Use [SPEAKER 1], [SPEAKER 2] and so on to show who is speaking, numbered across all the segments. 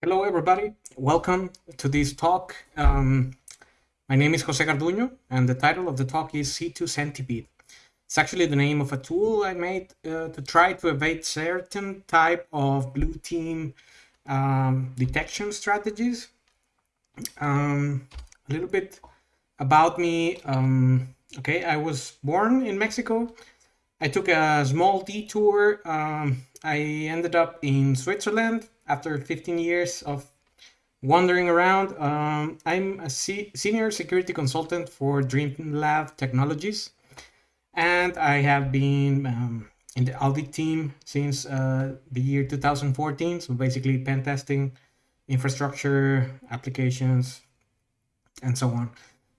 [SPEAKER 1] Hello, everybody. Welcome to this talk. Um, my name is Jose Garduño, and the title of the talk is C2 Centipede. It's actually the name of a tool I made uh, to try to evade certain type of blue team um, detection strategies. Um, a little bit about me. Um, okay, I was born in Mexico. I took a small detour. Um, I ended up in Switzerland after 15 years of wandering around. Um, I'm a senior security consultant for DreamLab Technologies, and I have been um, in the audit team since uh, the year 2014. So basically, pen testing, infrastructure, applications, and so on.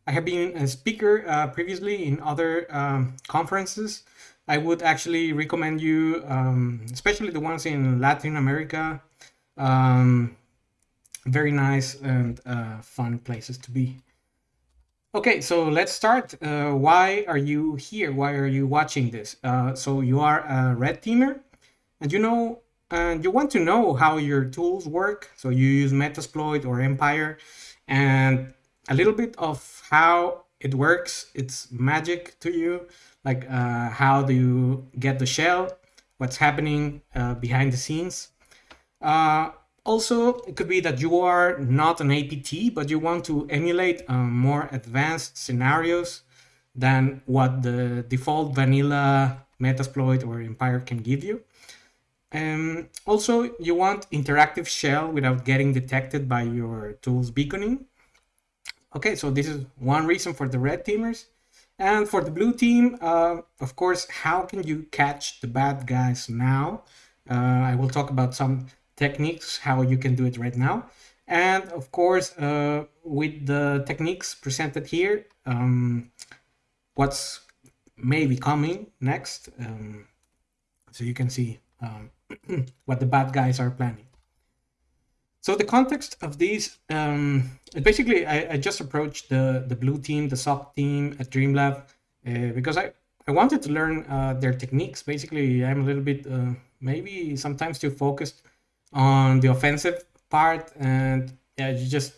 [SPEAKER 1] I have been a speaker uh, previously in other um, conferences. I would actually recommend you, um, especially the ones in Latin America, um, very nice and uh, fun places to be. Okay, so let's start. Uh, why are you here? Why are you watching this? Uh, so you are a red teamer and you know, and you want to know how your tools work. So you use Metasploit or Empire and a little bit of how it works. It's magic to you. Like uh, how do you get the shell? What's happening uh, behind the scenes? Uh, also, it could be that you are not an APT, but you want to emulate um, more advanced scenarios than what the default vanilla Metasploit or Empire can give you. Um, also, you want interactive shell without getting detected by your tool's beaconing. Okay, so this is one reason for the red teamers. And for the blue team, uh, of course, how can you catch the bad guys now? Uh, I will talk about some techniques, how you can do it right now. And of course, uh, with the techniques presented here, um, what's maybe coming next. Um, so you can see um, what the bad guys are planning. So the context of these, um, basically, I, I, just approached the, the blue team, the SOC team at DreamLab, uh, because I, I wanted to learn uh, their techniques. Basically, I'm a little bit, uh, maybe sometimes too focused on the offensive part and yeah you just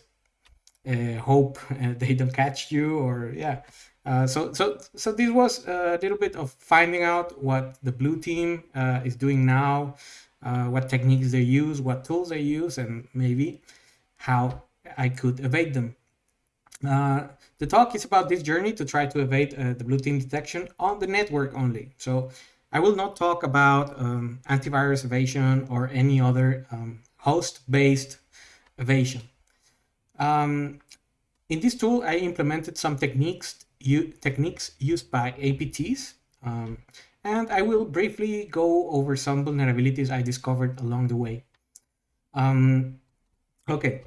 [SPEAKER 1] uh, hope uh, they don't catch you or yeah. Uh, so so so this was a little bit of finding out what the blue team uh, is doing now uh, what techniques they use what tools they use and maybe how i could evade them. Uh, the talk is about this journey to try to evade the blue team detection on the network only. So I will not talk about um, antivirus evasion or any other um, host-based evasion. Um, in this tool, I implemented some techniques, techniques used by APTs, um, and I will briefly go over some vulnerabilities I discovered along the way. Um, okay,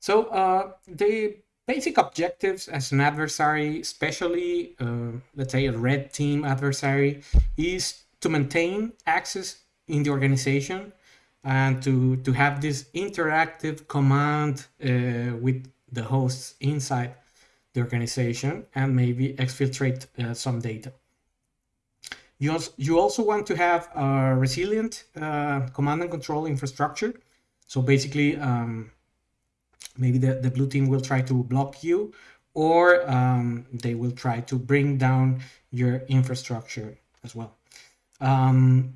[SPEAKER 1] so uh, the basic objectives as an adversary, especially, uh, let's say a red team adversary, is to maintain access in the organization and to, to have this interactive command uh, with the hosts inside the organization and maybe exfiltrate uh, some data. You also, you also want to have a resilient uh, command and control infrastructure. So basically, um, maybe the, the blue team will try to block you or um, they will try to bring down your infrastructure as well. Um,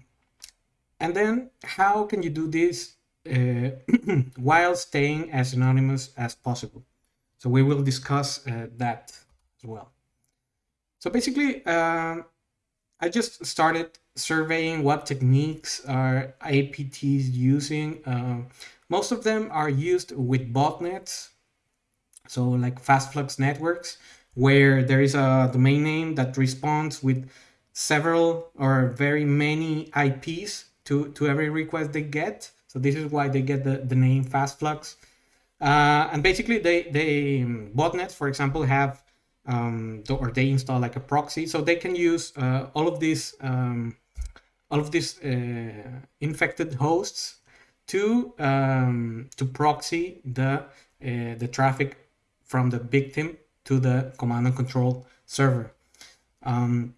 [SPEAKER 1] and then how can you do this uh, while staying as anonymous as possible? So we will discuss uh, that as well. So basically, uh, I just started surveying what techniques are APTs using. Most of them are used with botnets, so like fast flux networks, where there is a domain name that responds with several or very many IPs to, to every request they get. So this is why they get the, the name FastFlux. Uh, and basically they, they um, botnets, for example, have um, or they install like a proxy. So they can use uh, all of these um, all of these uh, infected hosts to um, to proxy the uh, the traffic from the victim to the command and control server. Um,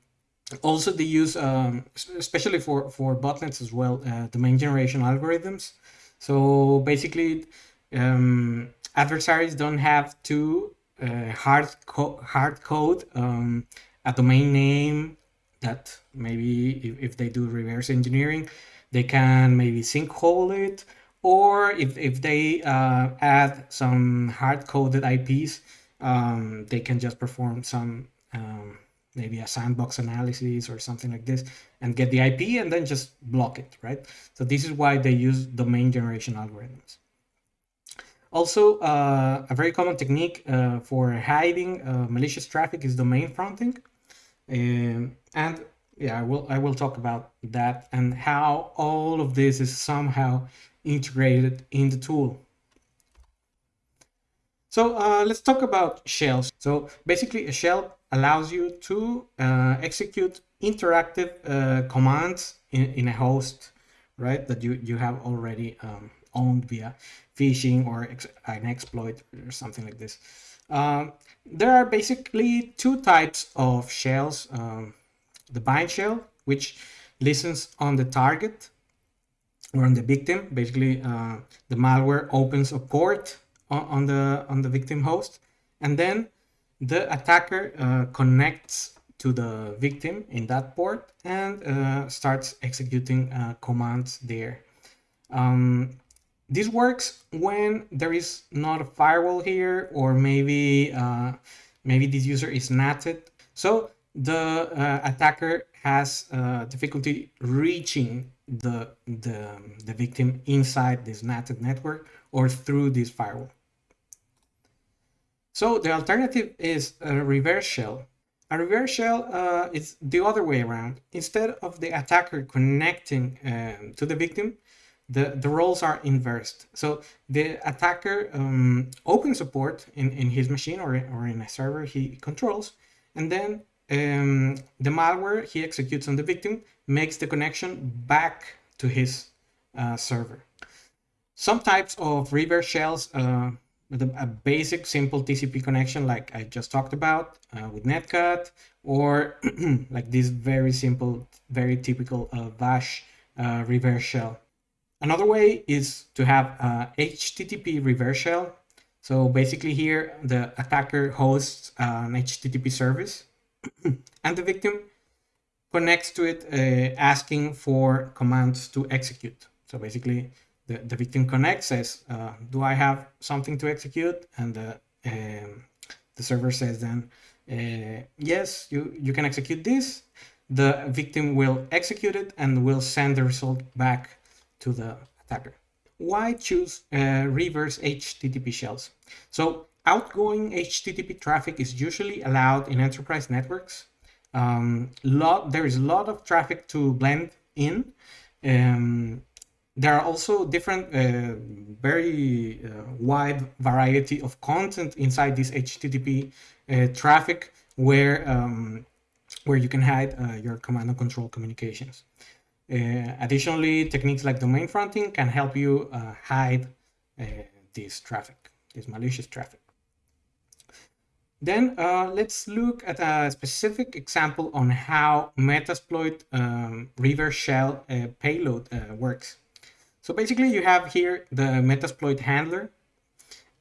[SPEAKER 1] also they use um, especially for for botnets as well uh, domain generation algorithms so basically um, adversaries don't have to uh, hard, co hard code um, a domain name that maybe if, if they do reverse engineering, they can maybe sinkhole it, or if, if they uh, add some hard-coded IPs, um, they can just perform some um, maybe a sandbox analysis or something like this and get the IP and then just block it, right? So this is why they use domain generation algorithms. Also, uh, a very common technique uh, for hiding uh, malicious traffic is domain fronting. Um, and yeah, I will, I will talk about that and how all of this is somehow integrated in the tool. So uh, let's talk about shells. So basically a shell allows you to uh, execute interactive uh, commands in, in a host, right? That you, you have already um, owned via phishing or ex an exploit or something like this. Um, there are basically two types of shells. Um, the bind shell, which listens on the target or on the victim. Basically, uh, the malware opens a port on, on, the on the victim host, and then the attacker uh, connects to the victim in that port and uh, starts executing uh, commands there. Um, this works when there is not a firewall here, or maybe uh, maybe this user is natted. So the uh, attacker has uh, difficulty reaching the, the, the victim inside this natted network or through this firewall. So the alternative is a reverse shell. A reverse shell uh, is the other way around. Instead of the attacker connecting um, to the victim, the, the roles are inversed. So the attacker um, opens a port in, in his machine or, or in a server he controls, and then um, the malware he executes on the victim makes the connection back to his uh, server. Some types of reverse shells uh, with a, basic simple TCP connection like I just talked about uh, with Netcat or like this very simple, very typical uh, Bash uh, reverse shell. Another way is to have a HTTP reverse shell. So basically here the attacker hosts an HTTP service and the victim connects to it uh, asking for commands to execute. So basically the, the victim connects, says, uh, do I have something to execute? And the, um, the server says then, uh, yes, you, you can execute this. The victim will execute it and will send the result back to the attacker. Why choose uh, reverse HTTP shells? So outgoing HTTP traffic is usually allowed in enterprise networks. Um, lot, there is a lot of traffic to blend in. Um, there are also different, uh, very uh, wide variety of content inside this HTTP uh, traffic where, um, where you can hide uh, your command and control communications. Uh, additionally, techniques like domain fronting can help you uh, hide this traffic, this malicious traffic. Then uh, let's look at a specific example on how Metasploit um, reverse shell uh, payload uh, works. So basically you have here the Metasploit handler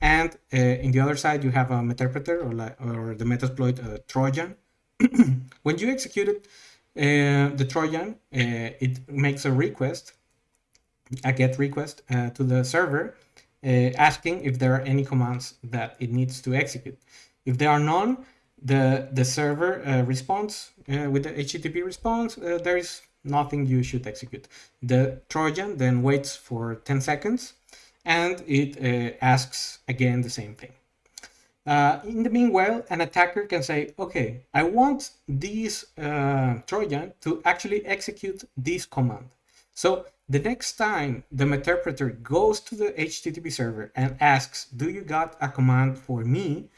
[SPEAKER 1] and uh, in the other side you have a Meterpreter or, or the Metasploit uh, Trojan. when you execute it, uh, the Trojan, it makes a request, a GET request to the server asking if there are any commands that it needs to execute. If there are none, the, the server uh, responds uh, with the HTTP response, uh, there is nothing you should execute. The Trojan then waits for 10 seconds and it uh, asks again the same thing. Uh, in the meanwhile, an attacker can say, okay, I want this uh, Trojan to actually execute this command. So the next time the interpreter goes to the HTTP server and asks, do you got a command for me?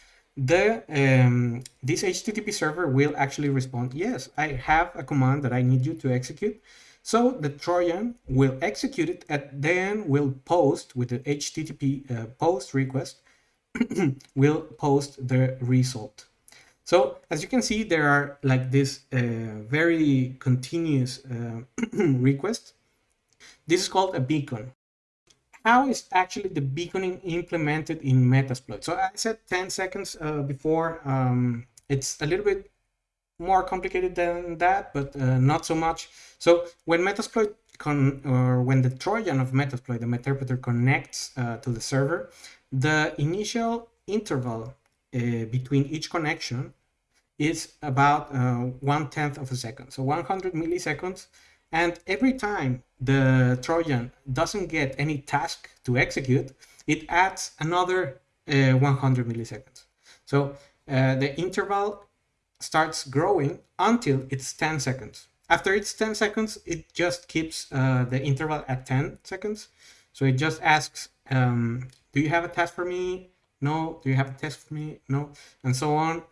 [SPEAKER 1] The um, this HTTP server will actually respond, yes, I have a command that I need you to execute. So the Trojan will execute it and then will post with the HTTP uh, post request, will post the result. So as you can see, there are like this uh, very continuous uh, request. This is called a beacon. How is actually the beaconing implemented in Metasploit? So I said 10 seconds uh, before. Um, it's a little bit more complicated than that, but uh, not so much. So when Metasploit con or when the Trojan of Metasploit, the Meterpreter connects uh, to the server, the initial interval uh, between each connection is about uh, one tenth of a second, so 100 milliseconds. And every time the Trojan doesn't get any task to execute, it adds another uh, 100 milliseconds. So uh, the interval starts growing until it's 10 seconds. After it's 10 seconds, it just keeps uh, the interval at 10 seconds. So it just asks, um, do you have a task for me? No. Do you have a test for me? No. And so on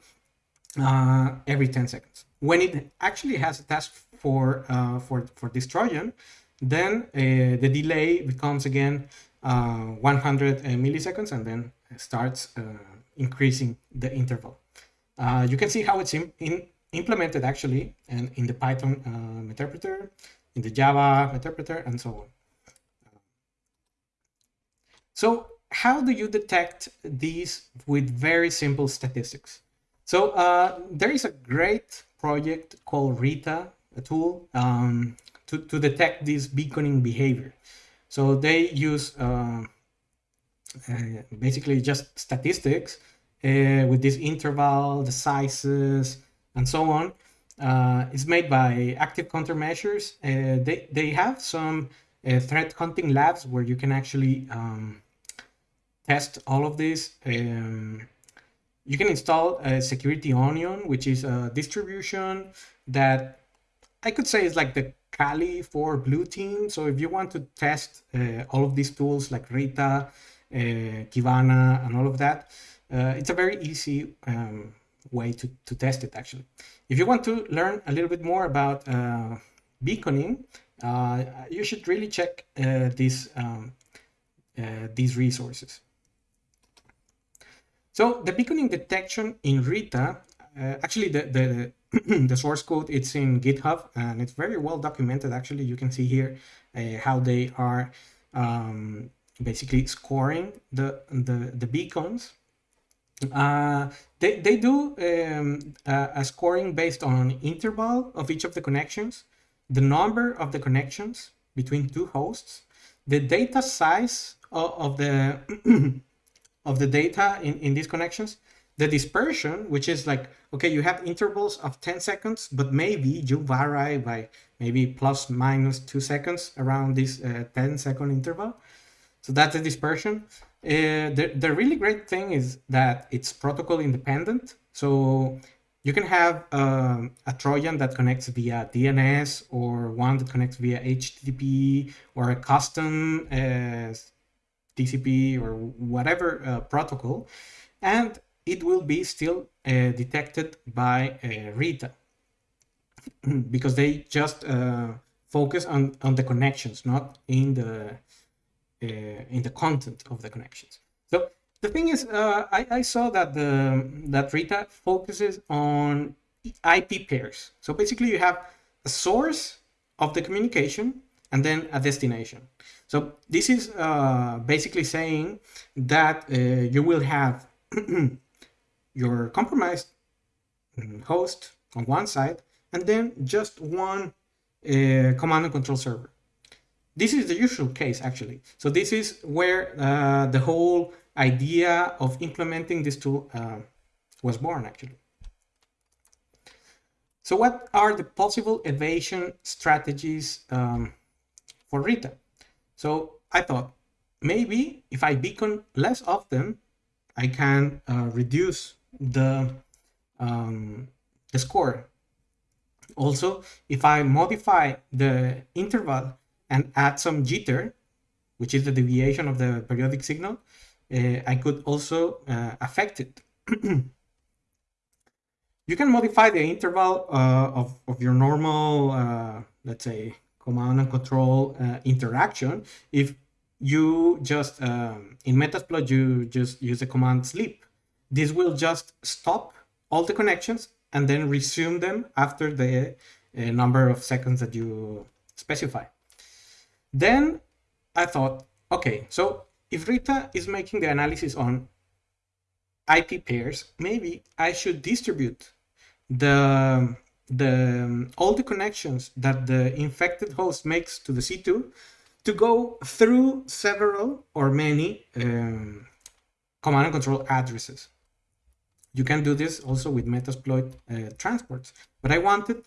[SPEAKER 1] uh, every 10 seconds. When it actually has a task for, uh, for, for this Trojan, then uh, the delay becomes again uh, 100 milliseconds and then starts increasing the interval. You can see how it's in, in implemented actually and in the Python interpreter, in the Java interpreter, and so on. So how do you detect these with very simple statistics? So uh, there is a great project called Rita, tool um, to, to detect this beaconing behavior. So they use uh, uh, basically just statistics uh, with this interval, the sizes, and so on. Uh, it's made by Active Countermeasures. Uh, they, they have some uh, threat hunting labs where you can actually um, test all of this. Um, you can install a Security Onion, which is a distribution that I could say it's like the Kali for blue team. So if you want to test uh, all of these tools like Rita, uh, Kibana, and all of that, uh, it's a very easy um, way to, to test it actually. If you want to learn a little bit more about uh, beaconing, uh, you should really check uh, these, um, these resources. So the beaconing detection in Rita, actually the, the the source code it's in github and it's very well documented actually. You can see here uh, how they are um, basically scoring the the, the beacons. Uh, they, they do um, a, a scoring based on interval of each of the connections the number of the connections between two hosts the data size of, of the of the data in, in these connections the dispersion, which is like, okay, you have intervals of 10 seconds, but maybe you vary by maybe plus minus two seconds around this uh, 10 second interval. So that's the dispersion. Uh, the, the really great thing is that it's protocol independent. So you can have um, a Trojan that connects via DNS or one that connects via HTTP or a custom uh, TCP or whatever uh, protocol. And it will be still uh, detected by uh, Rita because they just uh, focus on, on the connections, not in the in the content of the connections. So the thing is, I, I saw that the that Rita focuses on IP pairs. So basically, you have a source of the communication and then a destination. So this is uh, basically saying that uh, you will have your compromised mm, host on one side and then just one uh, command and control server. This is the usual case actually. So this is where uh, the whole idea of implementing this tool uh, was born actually. So what are the possible evasion strategies um, for Rita? So I thought maybe if I beacon less often, I can uh, reduce the, um, the score. Also, if I modify the interval and add some jitter, which is the deviation of the periodic signal, uh, I could also uh, affect it. you can modify the interval uh, of, of your normal, uh, let's say, command and control uh, interaction if you just, um, in Metasploit, you just use the command sleep. This will just stop all the connections and then resume them after the uh, number of seconds that you specify. Then I thought, okay, so if Rita is making the analysis on IP pairs, maybe I should distribute the the all the connections that the infected host makes to the C2 to go through several or many um, command and control addresses. You can do this also with Metasploit uh, transports, but I wanted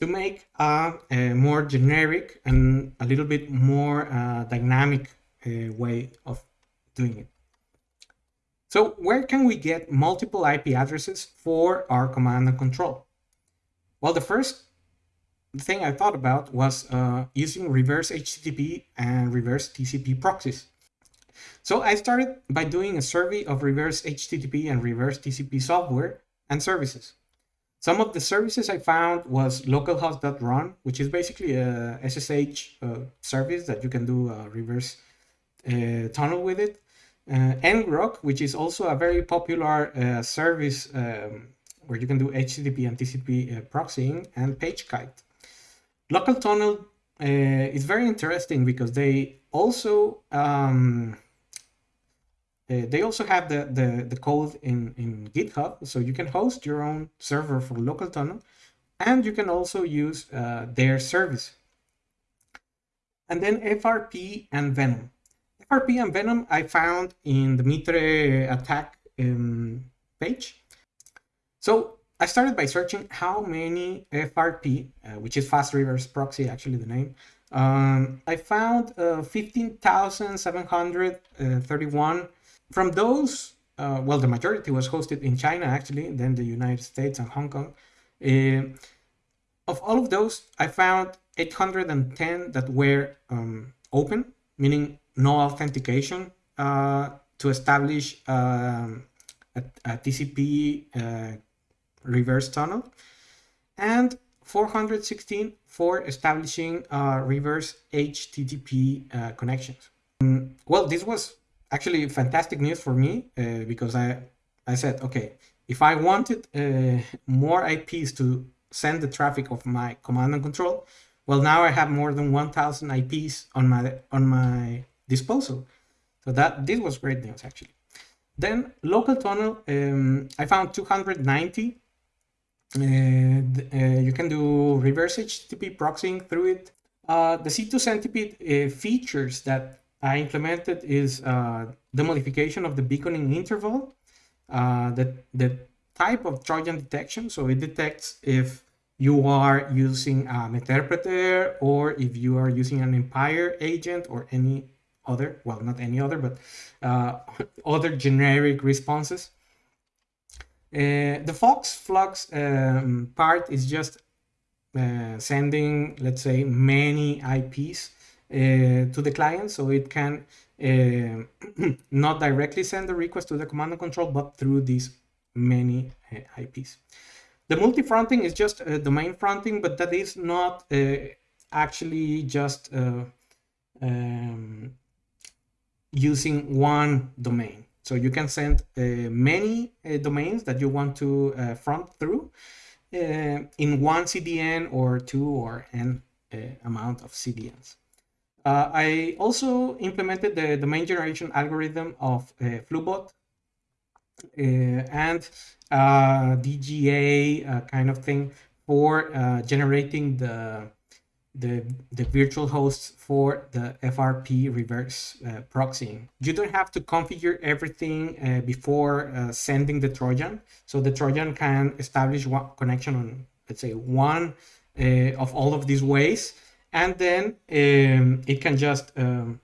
[SPEAKER 1] to make a, a, more generic and a little bit more uh, dynamic uh, way of doing it. So where can we get multiple IP addresses for our command and control? Well, the first thing I thought about was uh, using reverse HTTP and reverse TCP proxies. So I started by doing a survey of reverse HTTP and reverse TCP software and services. Some of the services I found was localhost.run, which is basically a SSH uh, service that you can do a reverse uh, tunnel with it. Uh, ngrok, which is also a very popular uh, service um, where you can do HTTP and TCP uh, proxying, and PageKite. Local tunnel uh, is very interesting because they also um, uh, they also have the, the, the code in, in GitHub, so you can host your own server for local tunnel, and you can also use uh, their service. And then FRP and Venom. FRP and Venom I found in the Mitre attack um, page. So I started by searching how many FRP, uh, which is fast reverse proxy, actually the name. Um, I found uh, 15,731 from those, uh, well, the majority was hosted in China, actually, then the United States and Hong Kong. Uh, of all of those, I found 810 that were um, open, meaning no authentication uh, to establish um, a, a, TCP uh, reverse tunnel, and 416 for establishing uh, reverse HTTP uh, connections. Um, well, this was actually fantastic news for me uh, because I I said okay if I wanted uh, more IPs to send the traffic of my command and control well now I have more than 1000 IPs on my on my disposal. So that this was great news actually. Then local tunnel um, I found 290 uh, uh, you can do reverse HTTP proxying through it. Uh, the C2 Centipede uh, features that I implemented is uh, the modification of the beaconing interval, uh, the, the type of Trojan detection. So it detects if you are using an interpreter or if you are using an Empire agent or any other, well, not any other, but uh, other generic responses. Uh, the Fox Flux um, part is just uh, sending, let's say, many IPs to the client so it can uh, not directly send the request to the command and control but through these many uh, IPs. The multi-fronting is just domain fronting but that is not actually just um, using one domain. So you can send uh, many uh, domains that you want to uh, front through in one CDN or two or n amount of CDNs. Uh, I also implemented the domain generation algorithm of uh, Flubot uh, and uh, DGA uh, kind of thing for uh, generating the, the, the virtual hosts for the FRP reverse proxying. You don't have to configure everything before sending the Trojan. So the Trojan can establish one connection on, let's say, one of all of these ways and then um, it can just um,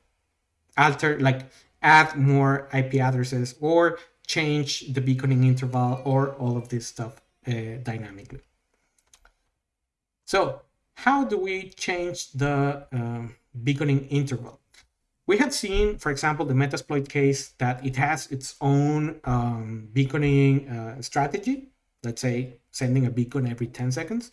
[SPEAKER 1] alter, like add more IP addresses or change the beaconing interval or all of this stuff uh, dynamically. So how do we change the um, beaconing interval? We had seen, for example, the Metasploit case that it has its own um, beaconing uh, strategy, let's say sending a beacon every 10 seconds.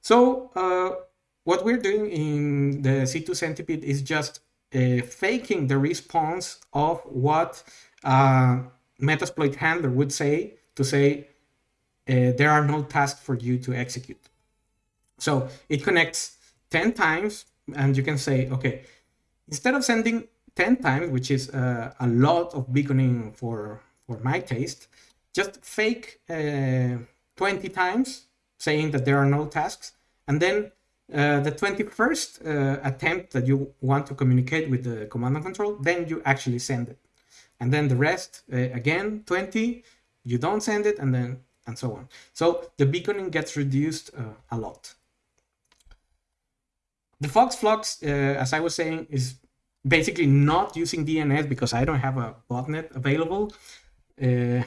[SPEAKER 1] So uh, what we're doing in the C2 Centipede is just uh, faking the response of what uh, Metasploit handler would say to say uh, there are no tasks for you to execute. So it connects 10 times and you can say, okay, instead of sending 10 times, which is uh, a lot of beaconing for, for my taste, just fake uh, 20 times saying that there are no tasks. And then uh, the 21st uh, attempt that you want to communicate with the command and control, then you actually send it. And then the rest, uh, again, 20, you don't send it, and then and so on. So the beaconing gets reduced uh, a lot. The FoxFlux, uh, as I was saying, is basically not using DNS because I don't have a botnet available. Uh,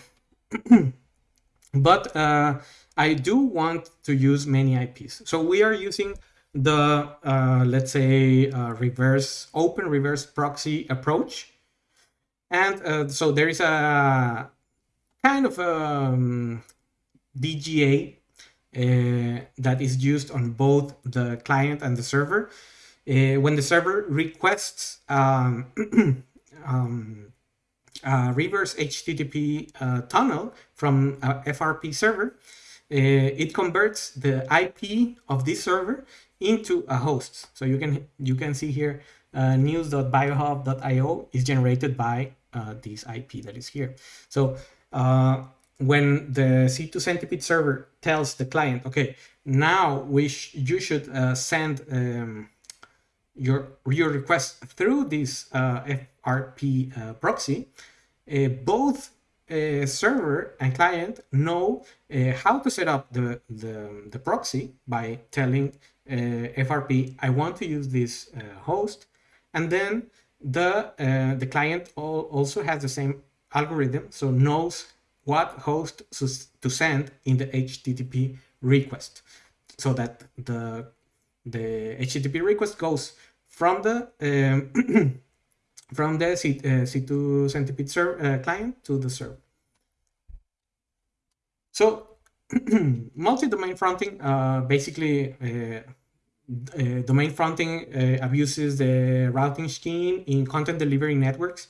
[SPEAKER 1] but uh, I do want to use many IPs. So we are using the, uh, let's say, uh, reverse open reverse proxy approach. And uh, so there is a kind of um, DGA uh, that is used on both the client and the server. Uh, when the server requests um, um, reverse HTTP uh, tunnel from a FRP server, it converts the IP of this server into a host. So you can you can see here uh, news.biohub.io is generated by uh, this IP that is here. So uh, when the C2 Centipede server tells the client, okay, now we sh you should uh, send um, your your request through this uh, FRP uh, proxy, uh, both uh, server and client know uh, how to set up the, the, the proxy by telling FRP, I want to use this host, and then the the client also has the same algorithm, so knows what host to send in the HTTP request. So that the the HTTP request goes from the um, from the C, uh, C2 Centipede server, uh, client to the server. So multi-domain fronting uh, basically uh, domain fronting uh, abuses the routing scheme in content delivery networks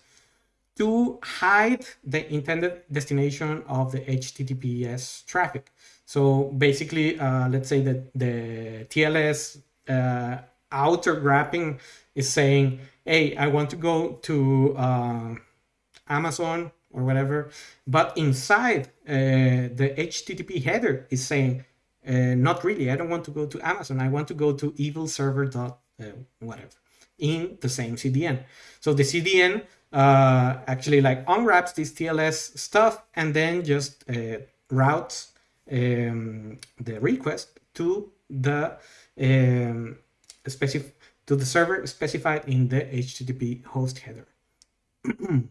[SPEAKER 1] to hide the intended destination of the HTTPS traffic. So basically, uh, let's say that the TLS outer wrapping is saying, hey, I want to go to uh, Amazon or whatever, but inside uh, the HTTP header is saying, uh, not really, I don't want to go to Amazon, I want to go to evilserver dot uh, whatever in the same CDN. So the CDN uh, actually like unwraps this TLS stuff and then just uh, routes um, the request to the um, specific to the server specified in the HTTP host header.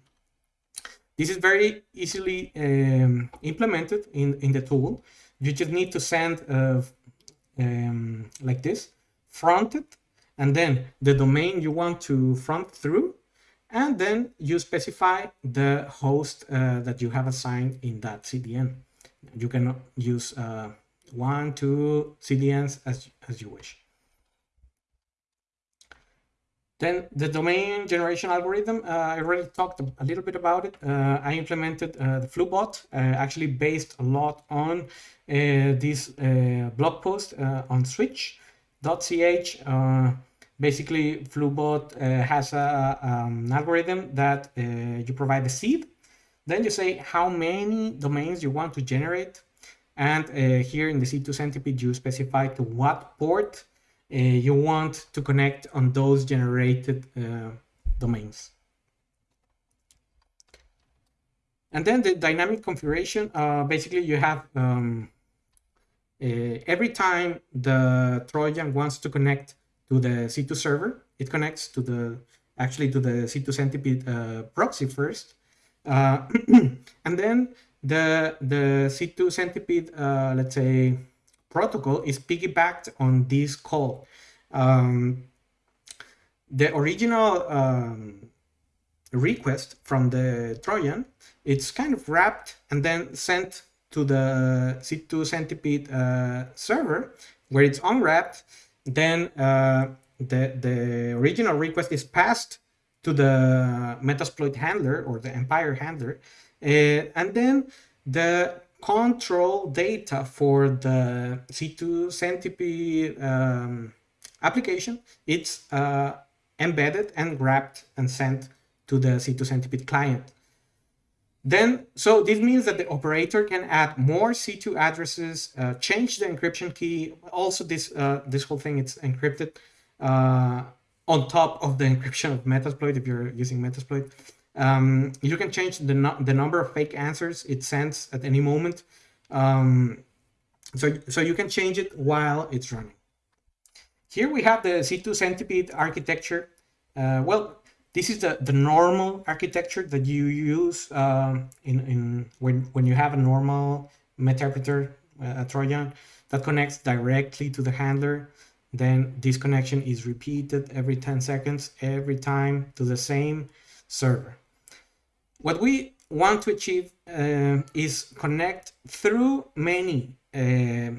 [SPEAKER 1] this is very easily um, implemented in, in the tool. You just need to send uh, um, like this, fronted, and then the domain you want to front through and then you specify the host uh, that you have assigned in that CDN. You can use uh, one, two CDNs as, as you wish. Then the domain generation algorithm, uh, I already talked a little bit about it. Uh, I implemented uh, the Flubot, uh, actually based a lot on uh, this blog post on switch.ch basically Flubot uh, has a, um, an algorithm that uh, you provide the seed. Then you say how many domains you want to generate. And uh, here in the C2 Centipede, you specify to what port uh, you want to connect on those generated uh, domains. And then the dynamic configuration, uh, basically you have um, every time the Trojan wants to connect to the C2 server. It connects to the actually to the C2 Centipede uh, proxy first, uh, and then the the C2 Centipede, uh, let's say, protocol is piggybacked on this call. Um, the original um, request from the Trojan, it's kind of wrapped and then sent to the C2 Centipede uh, server, where it's unwrapped then uh, the, the original request is passed to the Metasploit handler or the Empire handler. Uh, and then the control data for the C2 Centipede um, application, it's uh, embedded and wrapped and sent to the C2 Centipede client. Then, so this means that the operator can add more C2 addresses, uh, change the encryption key. Also, this uh, this whole thing it's encrypted uh, on top of the encryption of Metasploit if you're using Metasploit. Um, you can change the no the number of fake answers it sends at any moment. Um, so so you can change it while it's running. Here we have the C2 Centipede architecture. Uh, well, this is the, the normal architecture that you use um, in, in when, when you have a normal meterpreter, uh, Trojan, that connects directly to the handler. Then this connection is repeated every 10 seconds, every time to the same server. What we want to achieve uh, is connect through many uh,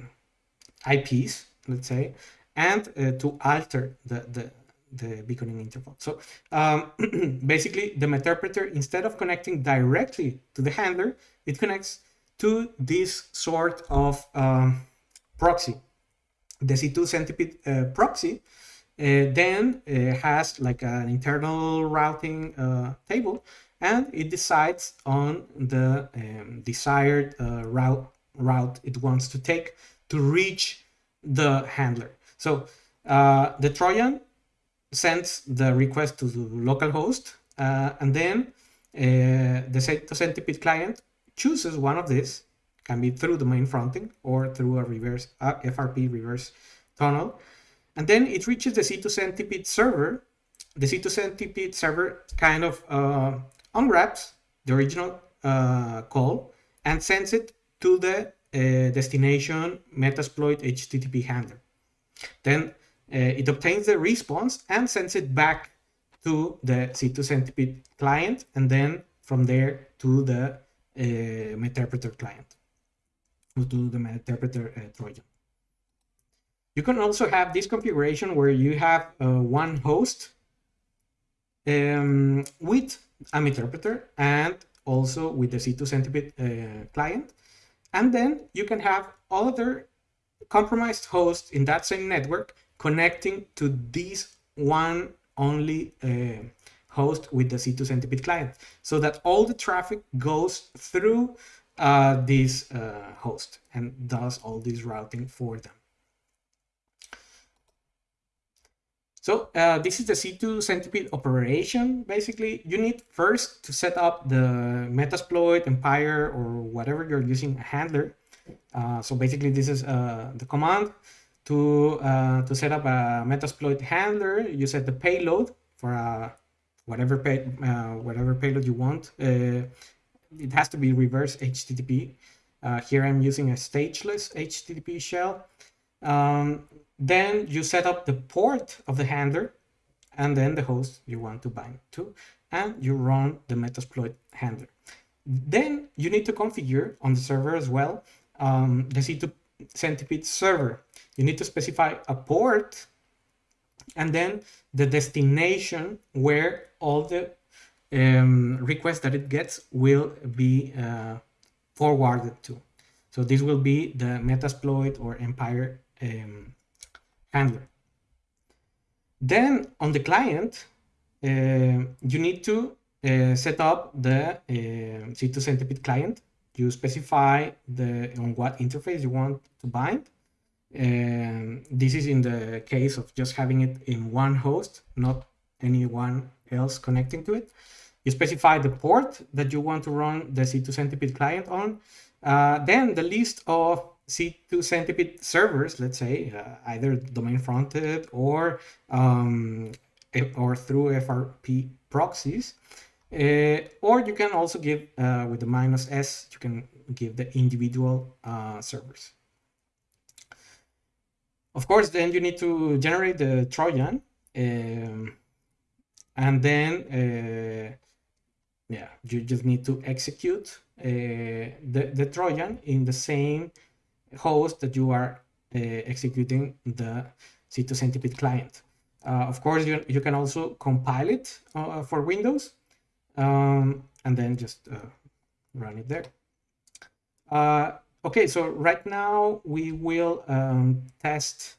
[SPEAKER 1] IPs, let's say, and uh, to alter the, the, the beaconing interval. So um, basically the meterpreter, instead of connecting directly to the handler, it connects to this sort of um, proxy. The C2 centipede uh, proxy uh, then uh, has like an internal routing uh, table and it decides on the um, desired uh, route, route it wants to take to reach the handler. So uh, the Trojan sends the request to the localhost, uh, and then uh, the centipede client chooses one of these, can be through the main fronting or through a reverse uh, FRP reverse tunnel, and then it reaches the C2 centipede server. The C2 centipede server kind of uh, unwraps the original uh, call and sends it to the uh, destination Metasploit HTTP handler. Then uh, it obtains the response and sends it back to the C2 Centipede client, and then from there to the uh, client, to the Meterpreter uh, Trojan. You can also have this configuration where you have uh, one host um, with a interpreter and also with the C2 Centipede uh, client. And then you can have other compromised hosts in that same network connecting to this one only uh, host with the C2 Centipede client so that all the traffic goes through uh, this uh, host and does all this routing for them. So uh, this is the C2 Centipede operation. Basically, you need first to set up the Metasploit, Empire, or whatever you're using a handler. Uh, so basically, this is uh, the command to uh, to set up a Metasploit handler, you set the payload for uh, whatever pay, uh, whatever payload you want. It has to be reverse HTTP. Here I'm using a stageless HTTP shell. Um, then you set up the port of the handler and then the host you want to bind to, and you run the Metasploit handler. Then you need to configure on the server as well um, the C2 Centipede server you need to specify a port and then the destination where all the um, requests that it gets will be uh, forwarded to. So this will be the Metasploit or Empire um, handler. Then on the client, uh, you need to uh, set up the uh, C2 Centipede client. You specify the on what interface you want to bind and this is in the case of just having it in one host, not anyone else connecting to it. You specify the port that you want to run the C2 Centipede client on. Uh, then the list of C2 Centipede servers, let's say, uh, either domain fronted or um, or through FRP proxies. Uh, or you can also give, uh, with the minus S, you can give the individual uh, servers. Of course, then you need to generate the Trojan. Um, and then, uh, yeah, you just need to execute uh, the, the Trojan in the same host that you are uh, executing the C2 Centipede client. Uh, of course, you, you can also compile it uh, for Windows um, and then just uh, run it there. Okay, so right now we will um, test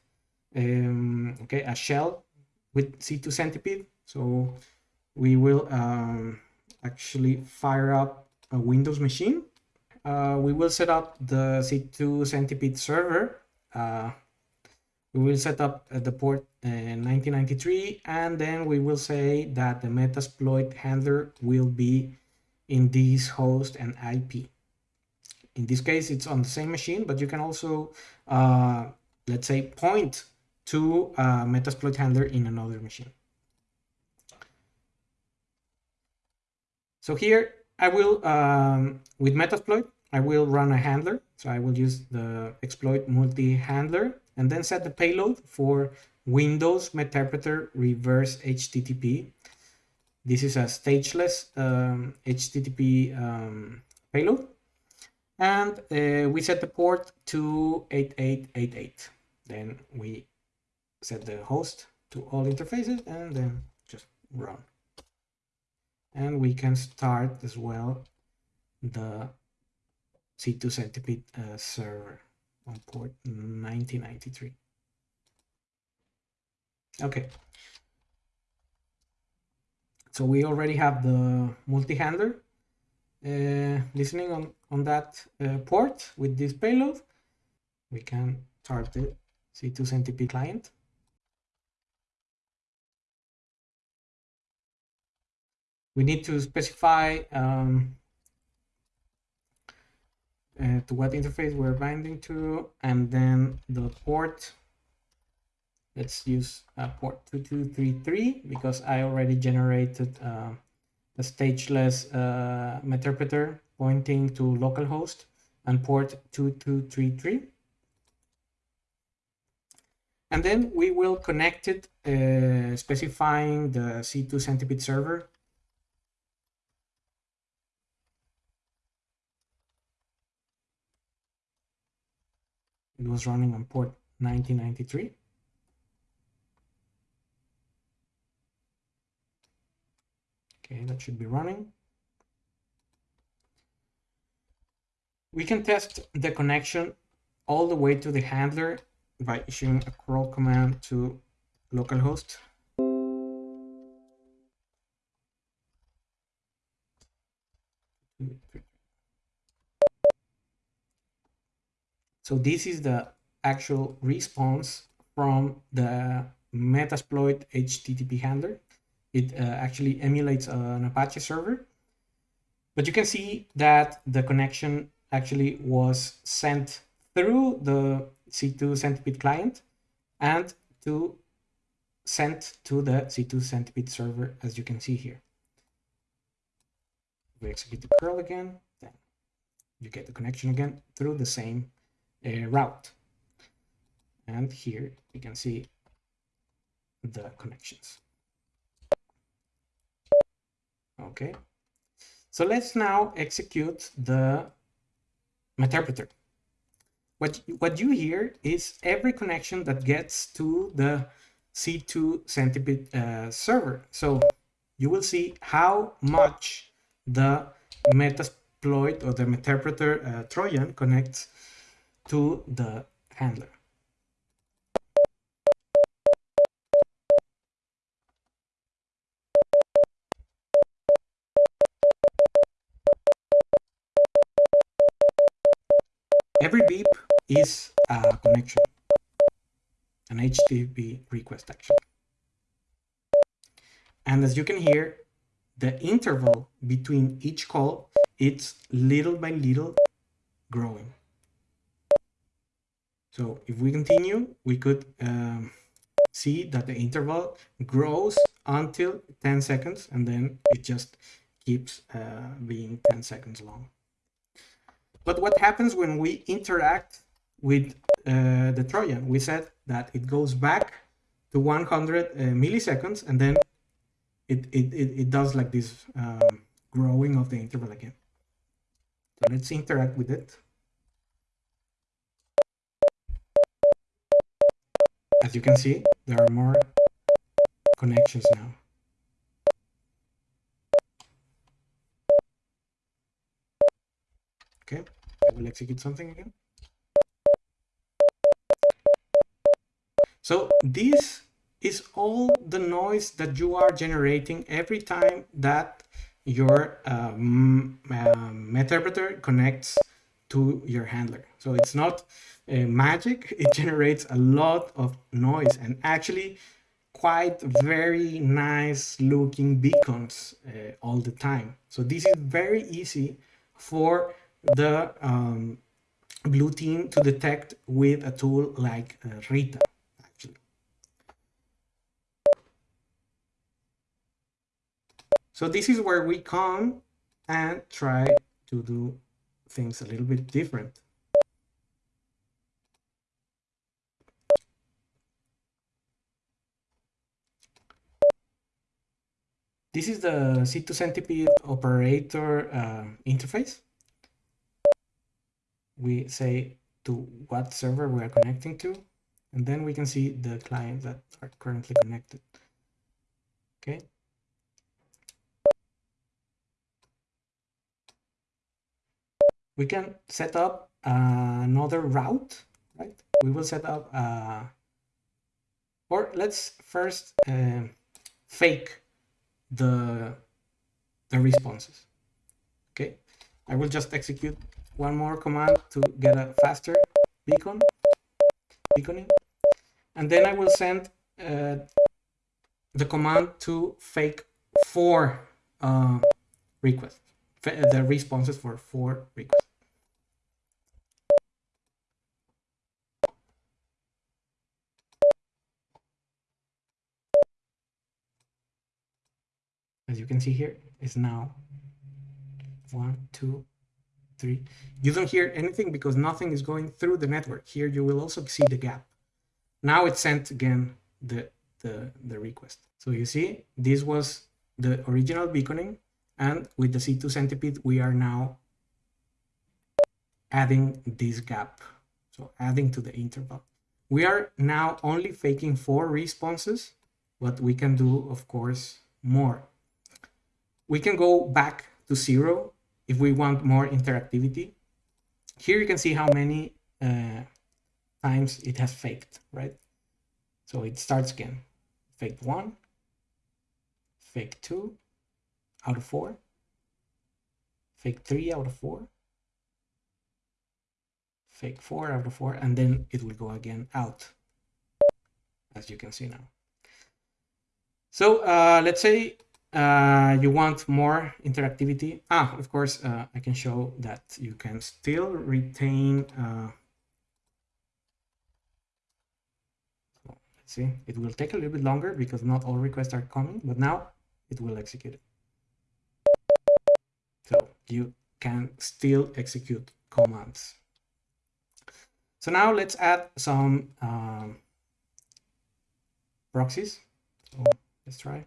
[SPEAKER 1] um, okay a shell with C2 Centipede. So we will um, actually fire up a Windows machine. Uh, we will set up the C2 Centipede server. Uh, we will set up uh, the port 1993 and then we will say that the Metasploit handler will be in this host and IP. In this case, it's on the same machine, but you can also, uh, let's say, point to a Metasploit handler in another machine. So here I will, um, with Metasploit, I will run a handler. So I will use the exploit multi-handler and then set the payload for Windows Meterpreter Reverse HTTP. This is a stageless um, HTTP um, payload. And uh, we set the port to 8888. Then we set the host to all interfaces and then just run. And we can start as well the C2 Centipede uh, server on port 1993. Okay. So we already have the multi-handler uh, listening on, on that uh, port with this payload. We can start the C2 Centipede client. We need to specify um, uh, to what interface we're binding to, and then the port. Let's use uh, port 2233 because I already generated uh, a stageless uh, interpreter pointing to localhost and port 2233. And then we will connect it uh, specifying the C2 Centipede server It was running on port 1993. Okay, that should be running. We can test the connection all the way to the handler by issuing a curl command to localhost. So this is the actual response from the Metasploit HTTP handler. It uh, actually emulates an Apache server. But you can see that the connection actually was sent through the C2 Centipede client and to sent to the C2 Centipede server, as you can see here. We execute the curl again, then you get the connection again through the same route. And here you can see the connections. Okay, so let's now execute the interpreter. What, what you hear is every connection that gets to the C2 Centipede uh, server. So you will see how much the Metasploit or the interpreter uh, Trojan connects to the handler. Every beep is a connection, an HTTP request action. And as you can hear, the interval between each call, it's little by little growing. So if we continue, we could um, see that the interval grows until 10 seconds and then it just keeps uh, being 10 seconds long. But what happens when we interact with uh, the Trojan? We said that it goes back to 100 uh, milliseconds and then it, it, it, it does like this um, growing of the interval again. So let's interact with it. As you can see, there are more connections now. Okay, I will execute something again. So this is all the noise that you are generating every time that your um, uh, Meterpreter connects to your handler. So it's not uh, magic, it generates a lot of noise and actually quite very nice looking beacons uh, all the time. So this is very easy for the um, blue team to detect with a tool like uh, Rita. Actually. So this is where we come and try to do things a little bit different. This is the C2 Centipede operator uh, interface. We say to what server we are connecting to, and then we can see the clients that are currently connected. Okay. We can set up another route, right? We will set up, uh, or let's first uh, fake the, the responses. Okay, I will just execute one more command to get a faster beacon, beaconing. And then I will send uh, the command to fake four uh, requests, the responses for four requests. as you can see here, is now one, two, three. You don't hear anything because nothing is going through the network. Here you will also see the gap. Now it sent again the, the, the request. So you see, this was the original beaconing. And with the C2 centipede, we are now adding this gap. So adding to the interval. We are now only faking four responses, but we can do, of course, more we can go back to zero if we want more interactivity. Here you can see how many uh, times it has faked, right? So it starts again. Fake one, fake two out of four, fake three out of four, fake four out of four, and then it will go again out, as you can see now. So uh, let's say uh, you want more interactivity. Ah, of course, uh, I can show that you can still retain. Uh, let's see, it will take a little bit longer because not all requests are coming, but now it will execute it. You can still execute commands. So now let's add some um, proxies. So let's try.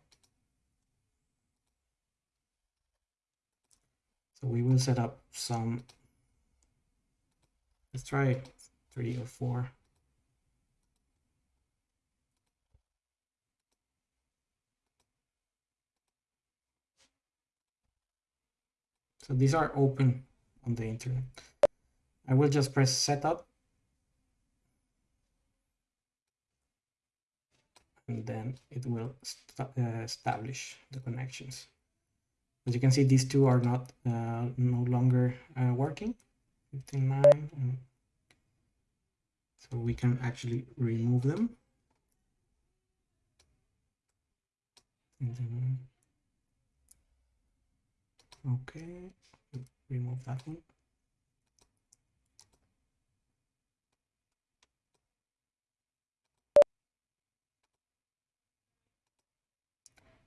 [SPEAKER 1] So we will set up some, let's try three or four. So these are open on the internet. I will just press setup. And then it will uh, establish the connections. As you can see, these two are not uh, no longer uh, working. 59 and so we can actually remove them. Okay, remove that one.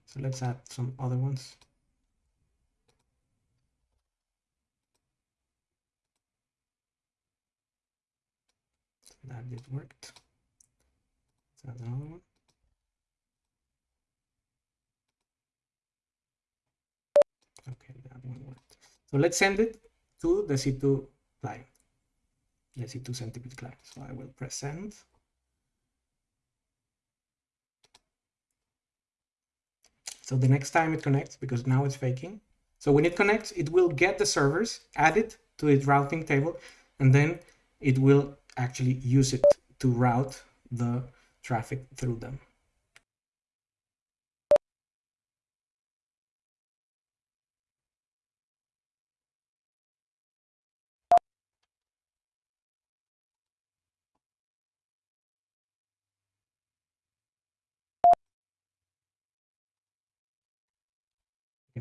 [SPEAKER 1] So let's add some other ones. that did worked. Is another one? Okay. So let's send it to the C2 client, the C2 centipede client. So I will press send. So the next time it connects, because now it's faking. So when it connects, it will get the servers, add it to its routing table, and then it will actually use it to route the traffic through them.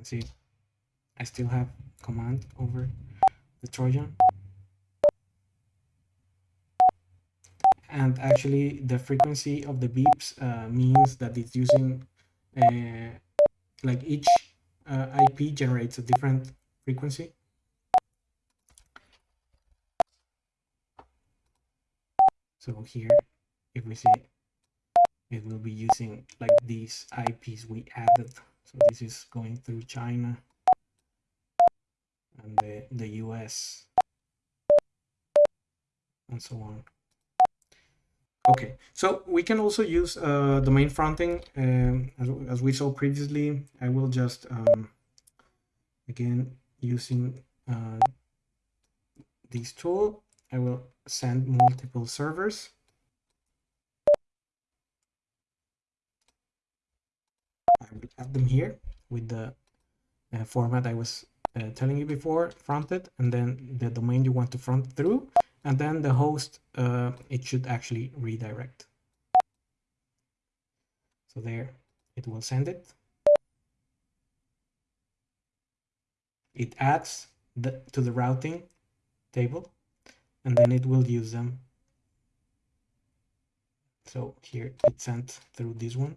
[SPEAKER 1] Can see I still have command over the Trojan. And actually the frequency of the beeps uh, means that it's using uh, like each uh, IP generates a different frequency. So here, if we see, it will be using like these IPs we added. So this is going through China and the, the US and so on. Okay, so we can also use uh, domain fronting um, as, as, we saw previously. I will just, um, again, using uh, this tool, I will send multiple servers. I will add them here with the uh, format I was uh, telling you before, fronted, and then the domain you want to front through, and then the host, uh, it should actually redirect. So there, it will send it. It adds the, to the routing table, and then it will use them. So here it sent through this one.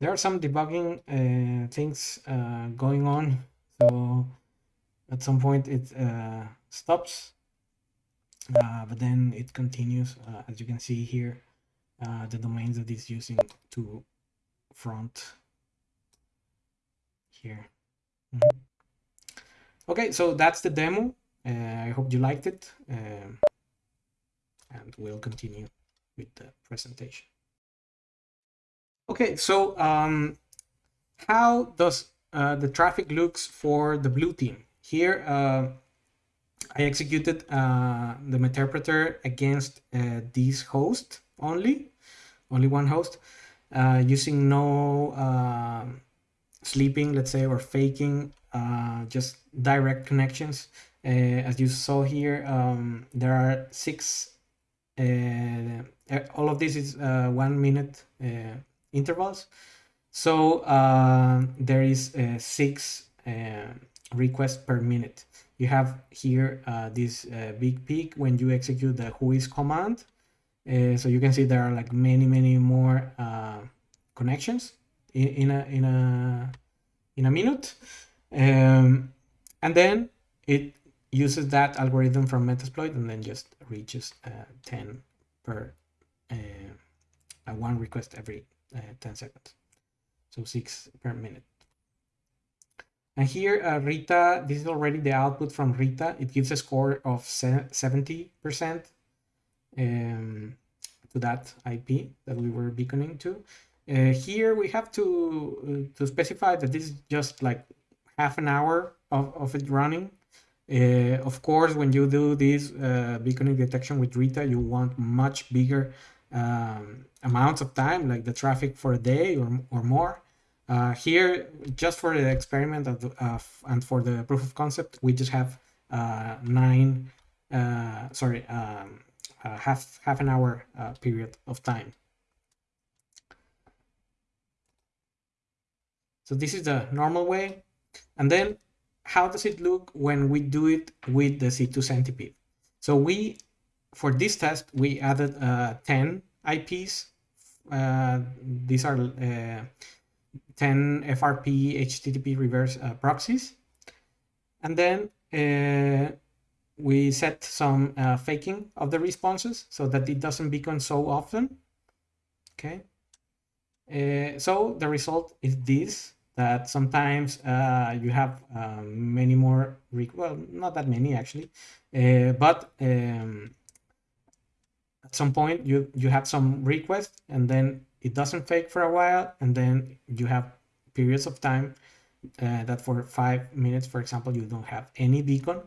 [SPEAKER 1] There are some debugging uh, things uh, going on. So at some point it uh, stops, uh, but then it continues. Uh, as you can see here, uh, the domains that it's using to front here. Mm -hmm. Okay, so that's the demo. I hope you liked it. Um, and we'll continue with the presentation. Okay, so um, how does uh, the traffic looks for the blue team? Here, uh, I executed uh, the Meterpreter against uh, this host only, only one host, uh, using no uh, sleeping, let's say, or faking, just direct connections. as you saw here, um, there are six, all of this is one minute intervals. So uh, there is uh, six uh, requests per minute. You have here uh, this uh, big peak when you execute the whois command. Uh, so you can see there are like many, many more connections in, in, a in a in a minute, um, and then it uses that algorithm from Metasploit and then just reaches 10 per one request every uh, 10 seconds. So 6 per minute. And here, uh, Rita, this is already the output from Rita. It gives a score of 70% um, to that IP that we were beaconing to. Uh, here we have to uh, to specify that this is just like half an hour of, of it running. Uh, of course, when you do this uh, beaconing detection with Rita, you want much bigger um, amounts of time, like the traffic for a day or, or more. Uh, here, just for the experiment of, uh, and for the proof of concept, we just have uh, nine, uh, sorry, um, uh, half half an hour uh, period of time. So this is the normal way. And then how does it look when we do it with the C2 centipede? So we for this test, we added uh, 10 IPs. Uh, these are uh, 10 FRP HTTP reverse uh, proxies. And then uh, we set some uh, faking of the responses so that it doesn't beacon so often. Okay. so the result is this that sometimes uh, you have many more, well, not that many actually, uh, but um, at some point you you have some request and then it doesn't fake for a while and then you have periods of time uh, that for five minutes for example you don't have any beacon.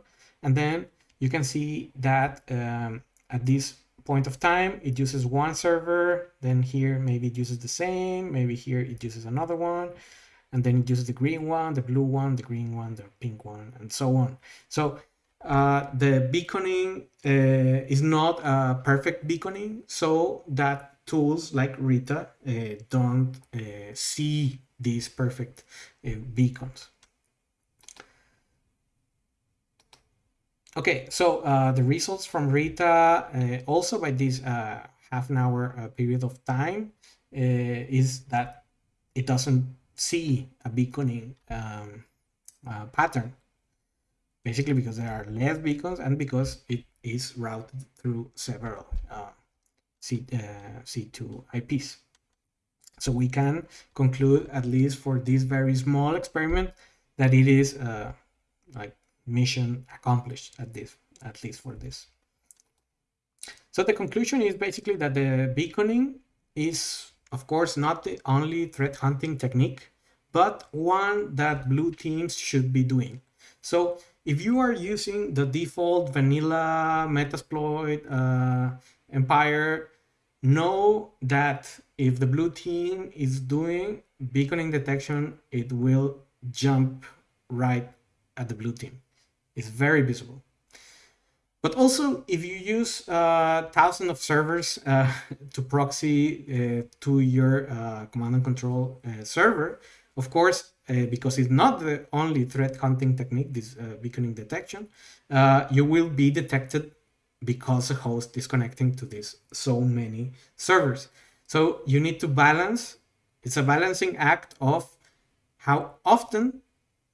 [SPEAKER 1] And then you can see that um, at this point of time it uses one server then here maybe it uses the same maybe here it uses another one and then it uses the green one the blue one the green one the pink one and so on. So uh, the beaconing uh, is not a perfect beaconing, so that tools like Rita uh, don't uh, see these perfect uh, beacons. Okay, so uh, the results from Rita, also by this half an hour period of time, is that it doesn't see a beaconing um, pattern basically because there are less beacons and because it is routed through several uh, C, uh, C2 IPs. So we can conclude, at least for this very small experiment, that it is uh, like mission accomplished at this, at least for this. So the conclusion is basically that the beaconing is, of course, not the only threat hunting technique, but one that blue teams should be doing. So if you are using the default vanilla Metasploit uh, Empire, know that if the blue team is doing beaconing detection, it will jump right at the blue team. It's very visible. But also, if you use uh, thousands of servers uh, to proxy uh, to your uh, command and control uh, server, of course, uh, because it's not the only threat hunting technique, this uh, beaconing detection, uh, you will be detected because a host is connecting to this so many servers. So you need to balance, it's a balancing act of how often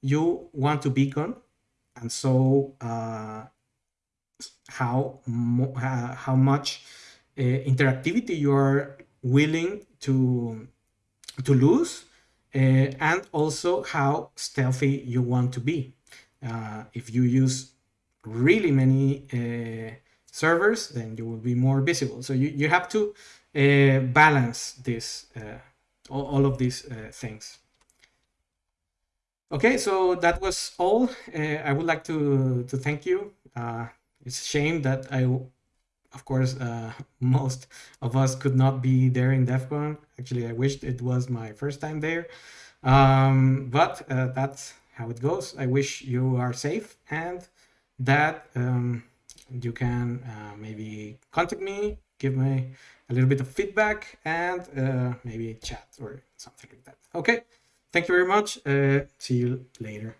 [SPEAKER 1] you want to beacon and so uh, how, how much uh, interactivity you are willing to, to lose uh, and also how stealthy you want to be. Uh, if you use really many uh, servers, then you will be more visible. So you, you have to uh, balance this, uh, all, all, of these uh, things. Okay, so that was all. I would like to, to thank you. it's a shame that I of course, uh, most of us could not be there in DEF CON. Actually, I wished it was my first time there. Um, but uh, that's how it goes. I wish you are safe and that um, you can uh, maybe contact me, give me a little bit of feedback and uh, maybe chat or something like that. Okay, thank you very much. Uh, see you later.